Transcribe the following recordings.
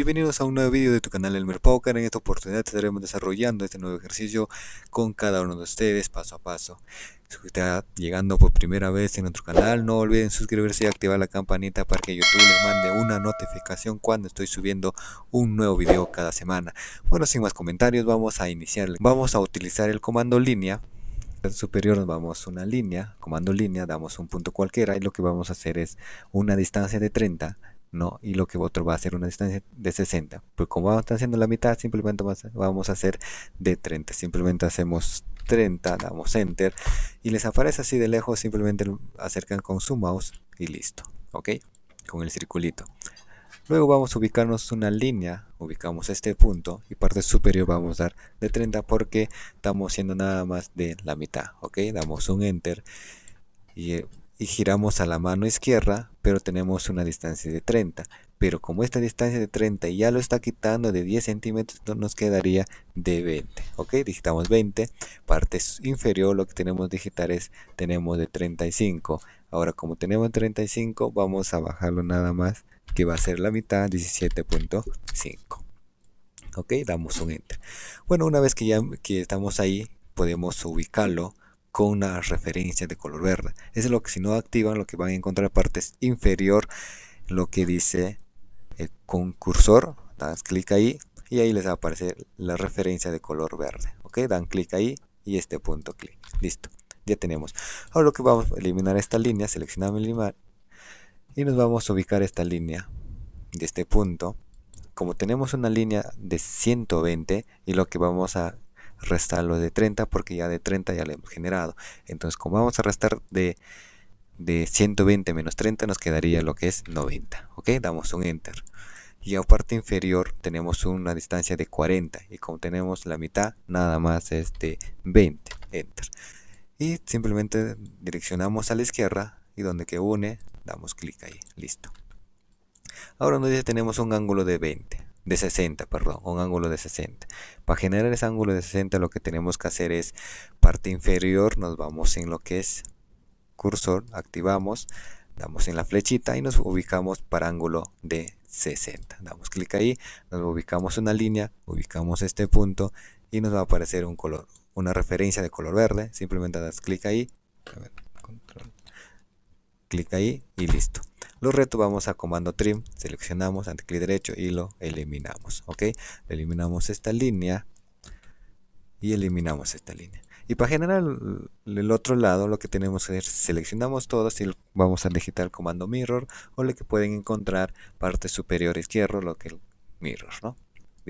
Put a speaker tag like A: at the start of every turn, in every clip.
A: Bienvenidos a un nuevo vídeo de tu canal Elmer Poker. En esta oportunidad estaremos desarrollando este nuevo ejercicio con cada uno de ustedes paso a paso. Si usted está llegando por primera vez en nuestro canal, no olviden suscribirse y activar la campanita para que YouTube les mande una notificación cuando estoy subiendo un nuevo video cada semana. Bueno, sin más comentarios, vamos a iniciar. Vamos a utilizar el comando línea superior nos vamos una línea, comando línea, damos un punto cualquiera y lo que vamos a hacer es una distancia de 30 ¿no? Y lo que otro va a ser una distancia de 60. Pues como vamos haciendo la mitad, simplemente vamos a hacer de 30. Simplemente hacemos 30, damos enter y les aparece así de lejos, simplemente acercan con su mouse y listo, ¿ok? Con el circulito. Luego vamos a ubicarnos una línea, ubicamos este punto y parte superior vamos a dar de 30 porque estamos haciendo nada más de la mitad, ¿ok? Damos un enter y eh, y giramos a la mano izquierda, pero tenemos una distancia de 30. Pero como esta distancia de 30 ya lo está quitando de 10 centímetros, nos quedaría de 20. Ok, digitamos 20. Parte inferior lo que tenemos que digitar es, tenemos de 35. Ahora como tenemos 35, vamos a bajarlo nada más, que va a ser la mitad, 17.5. Ok, damos un enter. Bueno, una vez que ya que estamos ahí, podemos ubicarlo con una referencia de color verde. Eso es lo que si no activan, lo que van a encontrar partes inferior, lo que dice el concursor, dan clic ahí y ahí les va a aparecer la referencia de color verde. Ok, dan clic ahí y este punto clic. Listo, ya tenemos. Ahora lo que vamos a eliminar esta línea, seleccionamos eliminar y nos vamos a ubicar esta línea de este punto. Como tenemos una línea de 120 y lo que vamos a restarlo de 30 porque ya de 30 ya lo hemos generado. Entonces como vamos a restar de, de 120 menos 30 nos quedaría lo que es 90. Ok, damos un enter. Y a parte inferior tenemos una distancia de 40 y como tenemos la mitad nada más es de 20. Enter. Y simplemente direccionamos a la izquierda y donde que une damos clic ahí. Listo. Ahora nos dice tenemos un ángulo de 20 de 60, perdón, un ángulo de 60. Para generar ese ángulo de 60 lo que tenemos que hacer es parte inferior, nos vamos en lo que es cursor, activamos, damos en la flechita y nos ubicamos para ángulo de 60. Damos clic ahí, nos ubicamos una línea, ubicamos este punto y nos va a aparecer un color, una referencia de color verde. Simplemente das clic ahí, clic ahí y listo. Los retos vamos a comando trim, seleccionamos ante clic derecho y lo eliminamos. Ok, eliminamos esta línea y eliminamos esta línea. Y para generar el otro lado lo que tenemos que hacer, seleccionamos todos y vamos a digitar comando mirror o lo que pueden encontrar parte superior izquierdo, lo que el mirror, ¿no?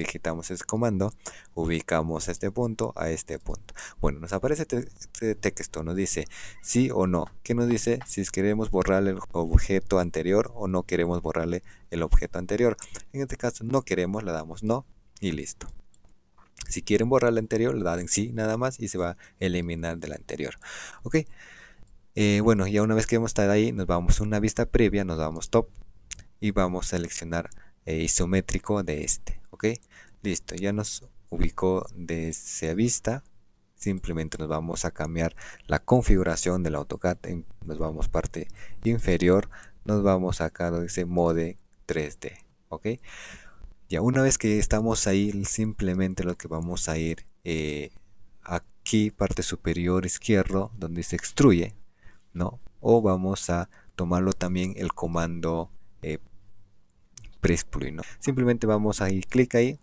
A: Digitamos ese comando, ubicamos este punto a este punto. Bueno, nos aparece este texto, nos dice sí o no. que nos dice? Si queremos borrarle el objeto anterior o no queremos borrarle el objeto anterior. En este caso no queremos, le damos no y listo. Si quieren borrar el anterior, le dan sí nada más y se va a eliminar del anterior. Ok. Eh, bueno, ya una vez que hemos estado ahí, nos vamos a una vista previa, nos vamos top y vamos a seleccionar eh, isométrico de este ok listo ya nos ubicó de esa vista. Simplemente nos vamos a cambiar la configuración del AutoCAD nos vamos parte inferior nos vamos acá donde dice mode 3D ok ya una vez que estamos ahí simplemente lo que vamos a ir eh, aquí parte superior izquierdo donde se extruye no o vamos a tomarlo también el comando eh, ¿no? Simplemente vamos a ir clic ahí,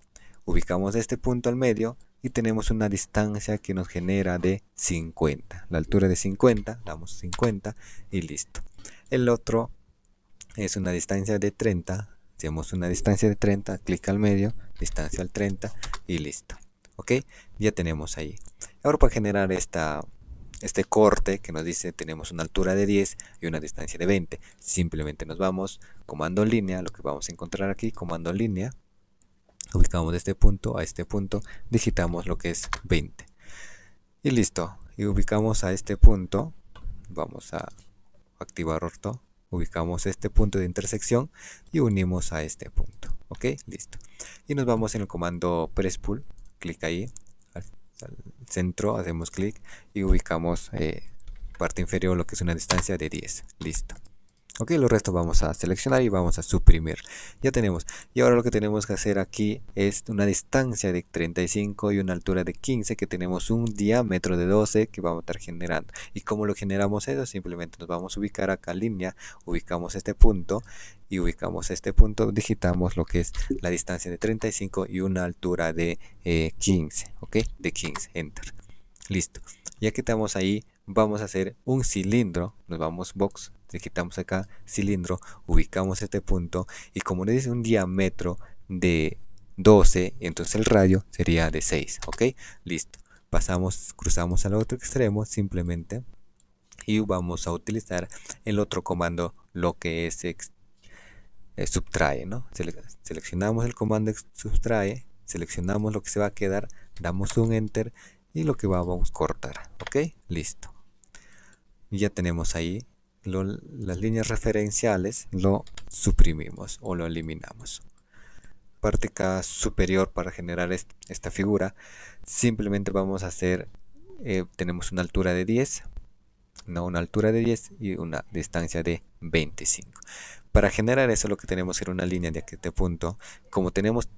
A: ubicamos este punto al medio y tenemos una distancia que nos genera de 50. La altura de 50, damos 50 y listo. El otro es una distancia de 30. Hacemos una distancia de 30, clic al medio, distancia al 30 y listo. ¿Ok? Ya tenemos ahí. Ahora para generar esta este corte que nos dice tenemos una altura de 10 y una distancia de 20. Simplemente nos vamos, comando línea, lo que vamos a encontrar aquí, comando línea, ubicamos de este punto a este punto, digitamos lo que es 20. Y listo, y ubicamos a este punto, vamos a activar orto, ubicamos este punto de intersección y unimos a este punto. Ok, listo. Y nos vamos en el comando press pull, clic ahí, al centro, hacemos clic y ubicamos eh, parte inferior lo que es una distancia de 10. Listo. Ok lo resto vamos a seleccionar y vamos a suprimir. Ya tenemos. Y ahora lo que tenemos que hacer aquí es una distancia de 35 y una altura de 15 que tenemos un diámetro de 12 que vamos a estar generando. Y como lo generamos eso simplemente nos vamos a ubicar acá línea ubicamos este punto y ubicamos este punto digitamos lo que es la distancia de 35 y una altura de 15 eh, ok de 15 enter. Listo. Ya que estamos ahí vamos a hacer un cilindro nos vamos box quitamos acá cilindro ubicamos este punto y como le dice un diámetro de 12 entonces el radio sería de 6 ok listo. Pasamos cruzamos al otro extremo simplemente y vamos a utilizar el otro comando lo que es eh, subtrae ¿no? seleccionamos el comando subtrae seleccionamos lo que se va a quedar damos un enter y lo que vamos a cortar ok listo ya tenemos ahí las líneas referenciales lo suprimimos o lo eliminamos. Parte acá superior para generar esta figura. Simplemente vamos a hacer eh, tenemos una altura de 10 no una altura de 10 y una distancia de 25 para generar eso lo que tenemos es una línea de este punto. Como tenemos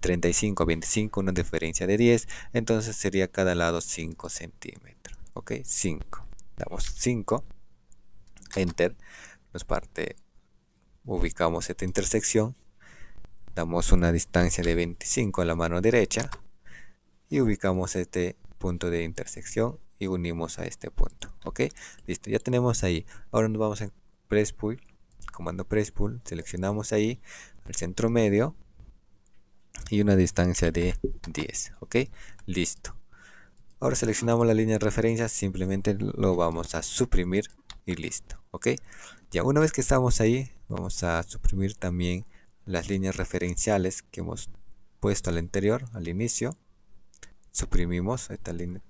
A: 35 a 25 una diferencia de 10 entonces sería cada lado 5 centímetros ok 5 damos 5 enter nos parte ubicamos esta intersección damos una distancia de 25 a la mano derecha y ubicamos este punto de intersección y unimos a este punto ok listo ya tenemos ahí. Ahora nos vamos en press pull comando press pull seleccionamos ahí el centro medio y una distancia de 10 ok listo ahora seleccionamos la línea de referencia simplemente lo vamos a suprimir y listo ok ya una vez que estamos ahí vamos a suprimir también las líneas referenciales que hemos puesto al interior al inicio. Suprimimos esta línea.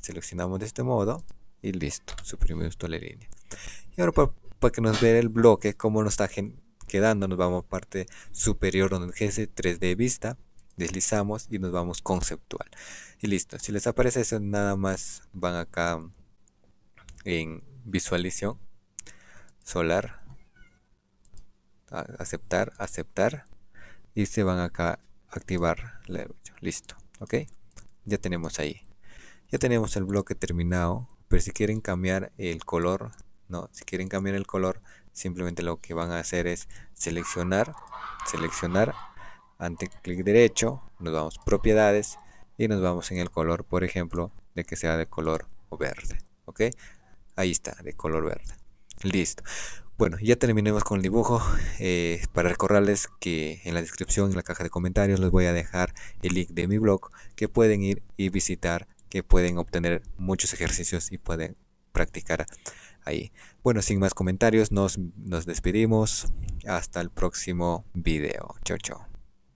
A: Seleccionamos de este modo y listo suprimimos toda la línea. Y ahora para, que nos vea el bloque como nos está quedando nos vamos a parte superior donde dice 3d vista deslizamos y nos vamos conceptual. Y listo si les aparece eso nada más van acá en visualización solar aceptar aceptar y se van acá activar listo ok ya tenemos ahí. Ya tenemos el bloque terminado pero si quieren cambiar el color no si quieren cambiar el color simplemente lo que van a hacer es seleccionar seleccionar ante clic derecho nos vamos propiedades y nos vamos en el color por ejemplo de que sea de color verde ok ahí está de color verde. Listo. Bueno ya terminemos con el dibujo. Eh, para recordarles que en la descripción en la caja de comentarios les voy a dejar el link de mi blog que pueden ir y visitar que pueden obtener muchos ejercicios y pueden practicar ahí. Bueno sin más comentarios nos, nos despedimos. Hasta el próximo video. Chao chao